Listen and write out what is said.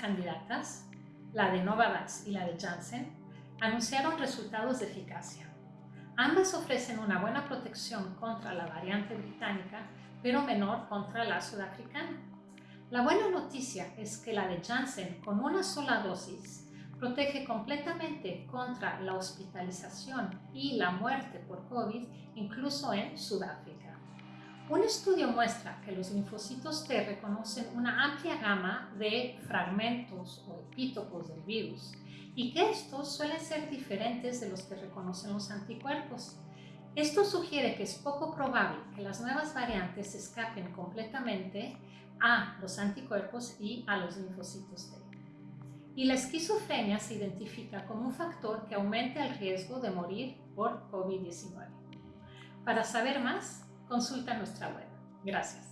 candidatas, la de Novavax y la de Janssen, anunciaron resultados de eficacia. Ambas ofrecen una buena protección contra la variante británica, pero menor contra la sudafricana. La buena noticia es que la de Janssen con una sola dosis protege completamente contra la hospitalización y la muerte por COVID, incluso en Sudáfrica. Un estudio muestra que los linfocitos T reconocen una amplia gama de fragmentos o epítopos del virus y que estos suelen ser diferentes de los que reconocen los anticuerpos. Esto sugiere que es poco probable que las nuevas variantes escapen completamente a los anticuerpos y a los linfocitos T. Y la esquizofrenia se identifica como un factor que aumenta el riesgo de morir por COVID-19. Para saber más, consulta nuestra web. Gracias.